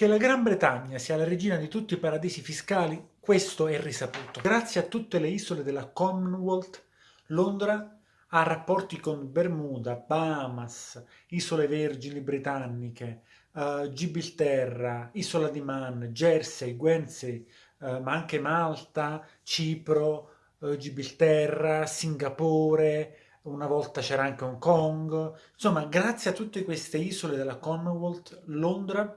Che la Gran Bretagna sia la regina di tutti i paradisi fiscali, questo è risaputo. Grazie a tutte le isole della Commonwealth, Londra ha rapporti con Bermuda, Bahamas, Isole Vergini Britanniche, uh, Gibilterra, Isola di Man, Jersey, Guernsey, uh, ma anche Malta, Cipro, uh, Gibilterra, Singapore, una volta c'era anche Hong Kong. Insomma, grazie a tutte queste isole della Commonwealth, Londra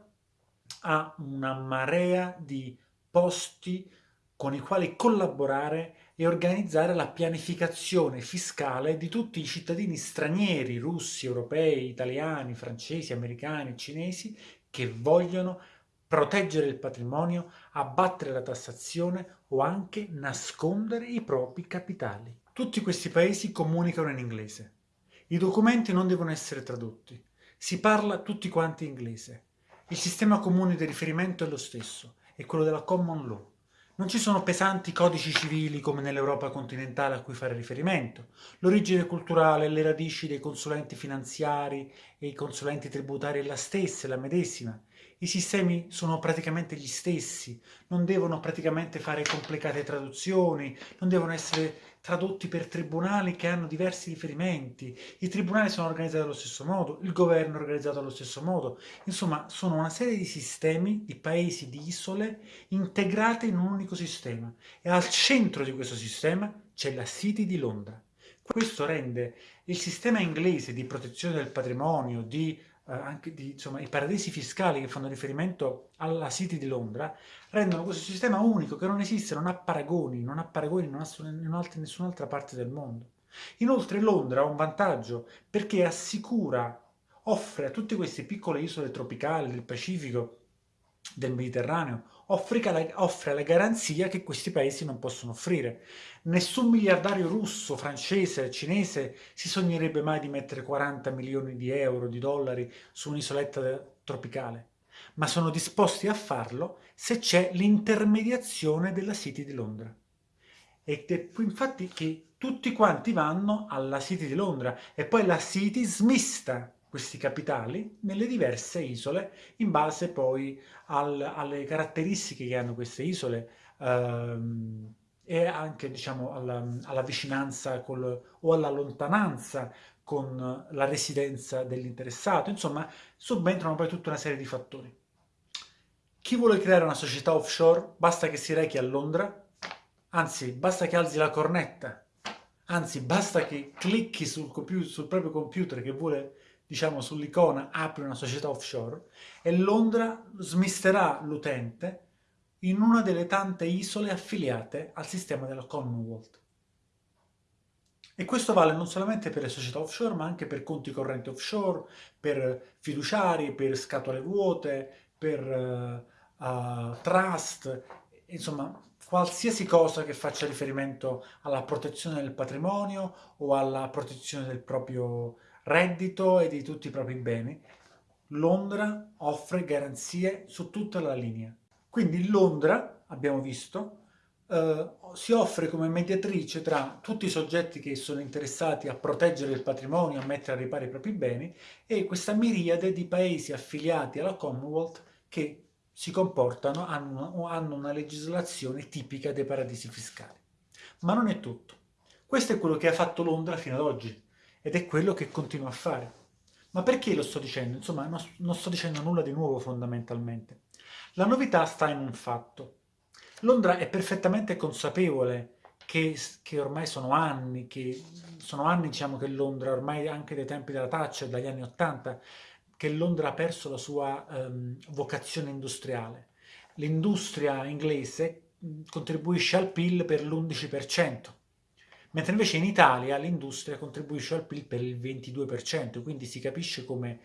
ha una marea di posti con i quali collaborare e organizzare la pianificazione fiscale di tutti i cittadini stranieri, russi, europei, italiani, francesi, americani, cinesi, che vogliono proteggere il patrimonio, abbattere la tassazione o anche nascondere i propri capitali. Tutti questi paesi comunicano in inglese. I documenti non devono essere tradotti. Si parla tutti quanti inglese. Il sistema comune di riferimento è lo stesso, è quello della common law. Non ci sono pesanti codici civili come nell'Europa continentale a cui fare riferimento. L'origine culturale le radici dei consulenti finanziari e i consulenti tributari è la stessa, è la medesima. I sistemi sono praticamente gli stessi, non devono praticamente fare complicate traduzioni, non devono essere tradotti per tribunali che hanno diversi riferimenti, i tribunali sono organizzati allo stesso modo, il governo è organizzato allo stesso modo, insomma sono una serie di sistemi, di paesi, di isole integrate in un unico sistema. E al centro di questo sistema c'è la City di Londra. Questo rende il sistema inglese di protezione del patrimonio, di anche di, insomma, i paradisi fiscali che fanno riferimento alla City di Londra, rendono questo sistema unico che non esiste, non ha paragoni, non ha paragoni in, in nessun'altra parte del mondo. Inoltre Londra ha un vantaggio perché assicura, offre a tutte queste piccole isole tropicali del Pacifico, del Mediterraneo, offre la garanzia che questi paesi non possono offrire. Nessun miliardario russo, francese, cinese si sognerebbe mai di mettere 40 milioni di euro, di dollari su un'isoletta tropicale, ma sono disposti a farlo se c'è l'intermediazione della City di Londra. Ed è infatti che tutti quanti vanno alla City di Londra e poi la City smista questi capitali nelle diverse isole in base poi al, alle caratteristiche che hanno queste isole ehm, e anche diciamo alla, alla vicinanza col, o alla lontananza con la residenza dell'interessato, insomma subentrano poi tutta una serie di fattori. Chi vuole creare una società offshore basta che si rechi a Londra, anzi basta che alzi la cornetta, anzi basta che clicchi sul, sul proprio computer che vuole diciamo sull'icona apri una società offshore e Londra smisterà l'utente in una delle tante isole affiliate al sistema della Commonwealth. E questo vale non solamente per le società offshore, ma anche per conti correnti offshore, per fiduciari, per scatole vuote, per uh, uh, trust, insomma qualsiasi cosa che faccia riferimento alla protezione del patrimonio o alla protezione del proprio reddito e di tutti i propri beni, Londra offre garanzie su tutta la linea. Quindi Londra, abbiamo visto, eh, si offre come mediatrice tra tutti i soggetti che sono interessati a proteggere il patrimonio, a mettere a riparo i propri beni, e questa miriade di paesi affiliati alla Commonwealth che si comportano, hanno, hanno una legislazione tipica dei paradisi fiscali. Ma non è tutto. Questo è quello che ha fatto Londra fino ad oggi ed è quello che continua a fare. Ma perché lo sto dicendo? Insomma, non sto dicendo nulla di nuovo fondamentalmente. La novità sta in un fatto. Londra è perfettamente consapevole che, che, ormai sono anni, che sono anni diciamo che Londra, ormai anche dai tempi della Thatcher, dagli anni Ottanta, che Londra ha perso la sua um, vocazione industriale. L'industria inglese contribuisce al PIL per l'11%, mentre invece in Italia l'industria contribuisce al PIL per il 22%, quindi si capisce come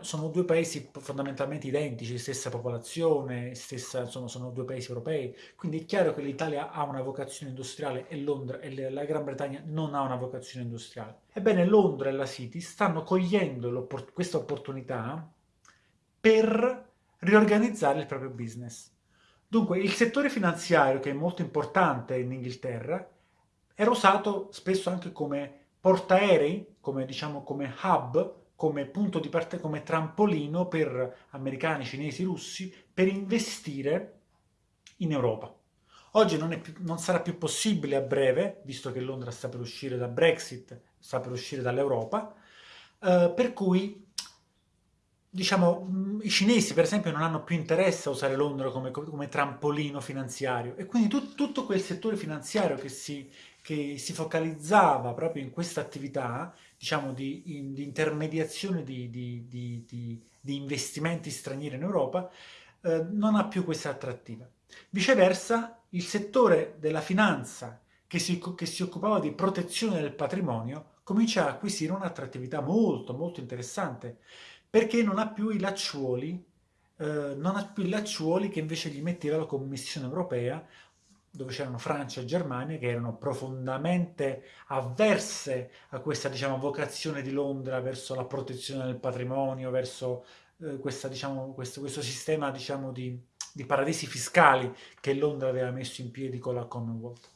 sono due paesi fondamentalmente identici, stessa popolazione, stessa, insomma, sono due paesi europei, quindi è chiaro che l'Italia ha una vocazione industriale e, Londra, e la Gran Bretagna non ha una vocazione industriale. Ebbene Londra e la City stanno cogliendo questa opportunità per riorganizzare il proprio business. Dunque il settore finanziario, che è molto importante in Inghilterra, era usato spesso anche come portaerei, come, diciamo, come hub come punto di parte, come trampolino per americani, cinesi, russi, per investire in Europa. Oggi non, più, non, sarà più possibile a breve, visto che Londra sta per uscire da Brexit, sta per uscire dall'Europa, eh, per cui diciamo, mm, i cinesi per esempio non hanno più interesse a usare Londra come, come trampolino finanziario e quindi tu, tutto quel settore finanziario che si, che si focalizzava proprio in questa attività, diciamo, di, in, di intermediazione di, di, di, investimenti stranieri in Europa, eh, non ha più questa attrattiva. Viceversa, il settore della finanza che si, che si occupava di protezione del patrimonio comincia a acquisire un'attrattività molto molto interessante perché non ha più i lacciuoli eh, non ha più i lacciuoli che invece gli metteva la Commissione europea dove c'erano Francia e Germania, che erano profondamente avverse a questa diciamo, vocazione di Londra verso la protezione del patrimonio, verso eh, questa, diciamo, questo, questo, sistema diciamo, di, di, paradisi fiscali che Londra aveva messo in piedi con la Commonwealth.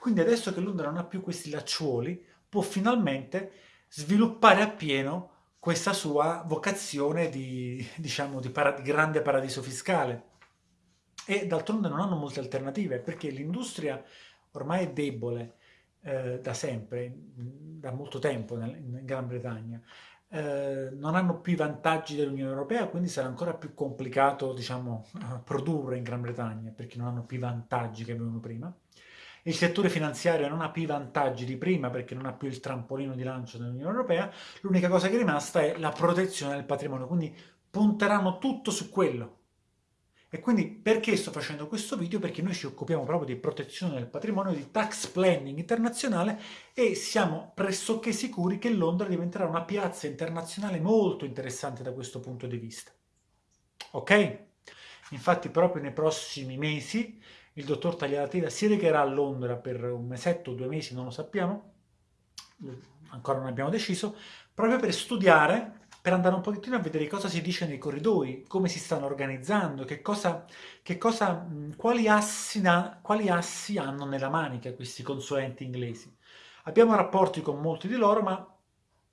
Quindi adesso che Londra non ha più questi lacciuoli, può finalmente sviluppare appieno questa sua vocazione di, diciamo, di, para, di grande paradiso fiscale. E d'altronde non hanno molte alternative, perché l'industria ormai è debole eh, da sempre, da molto tempo nel, in Gran Bretagna. Eh, non hanno più i vantaggi dell'Unione Europea, quindi sarà ancora più complicato diciamo, produrre in Gran Bretagna, perché non hanno più i vantaggi che avevano prima. Il settore finanziario non ha più i vantaggi di prima perché non ha più il trampolino di lancio dell'Unione Europea, l'unica cosa che è rimasta è la protezione del patrimonio, quindi punteranno tutto su quello. E quindi perché sto facendo questo video? Perché noi ci occupiamo proprio di protezione del patrimonio, di tax planning internazionale e siamo pressoché sicuri che Londra diventerà una piazza internazionale molto interessante da questo punto di vista. Ok? Infatti proprio nei prossimi mesi il dottor Tagliatela si recherà a Londra per un mesetto due mesi, non lo sappiamo, ancora non abbiamo deciso, proprio per studiare, per andare un pochettino a vedere cosa si dice nei corridoi, come si stanno organizzando, che cosa, che cosa, quali, assi, quali assi hanno nella manica questi consulenti inglesi. Abbiamo rapporti con molti di loro, ma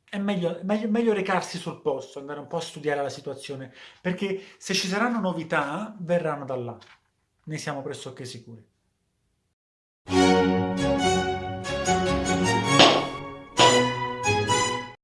è meglio, meglio, meglio, recarsi sul posto, andare un po' a studiare la situazione, perché se ci saranno novità, verranno da là ne siamo pressoché sicuri.